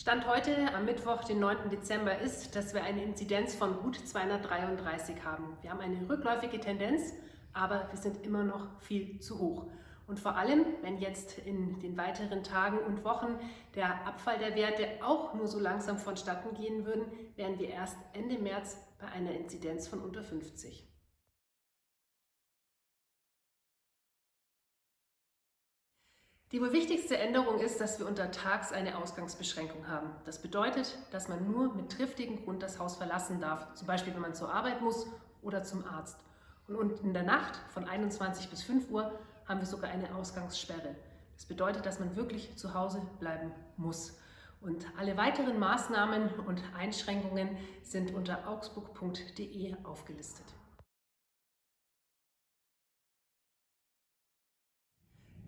Stand heute am Mittwoch, den 9. Dezember, ist, dass wir eine Inzidenz von gut 233 haben. Wir haben eine rückläufige Tendenz, aber wir sind immer noch viel zu hoch. Und vor allem, wenn jetzt in den weiteren Tagen und Wochen der Abfall der Werte auch nur so langsam vonstatten gehen würden, wären wir erst Ende März bei einer Inzidenz von unter 50. Die wohl wichtigste Änderung ist, dass wir untertags eine Ausgangsbeschränkung haben. Das bedeutet, dass man nur mit triftigem Grund das Haus verlassen darf, zum Beispiel wenn man zur Arbeit muss oder zum Arzt. Und in der Nacht von 21 bis 5 Uhr haben wir sogar eine Ausgangssperre. Das bedeutet, dass man wirklich zu Hause bleiben muss. Und alle weiteren Maßnahmen und Einschränkungen sind unter augsburg.de aufgelistet.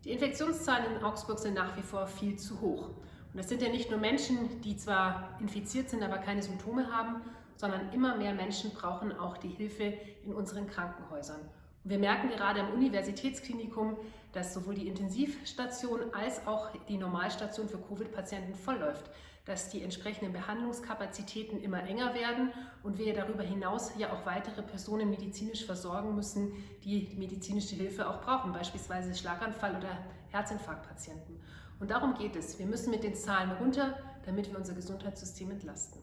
Die Infektionszahlen in Augsburg sind nach wie vor viel zu hoch. Und das sind ja nicht nur Menschen, die zwar infiziert sind, aber keine Symptome haben, sondern immer mehr Menschen brauchen auch die Hilfe in unseren Krankenhäusern. Wir merken gerade am Universitätsklinikum, dass sowohl die Intensivstation als auch die Normalstation für Covid-Patienten vollläuft, dass die entsprechenden Behandlungskapazitäten immer enger werden und wir darüber hinaus ja auch weitere Personen medizinisch versorgen müssen, die medizinische Hilfe auch brauchen, beispielsweise Schlaganfall- oder Herzinfarktpatienten. Und darum geht es. Wir müssen mit den Zahlen runter, damit wir unser Gesundheitssystem entlasten.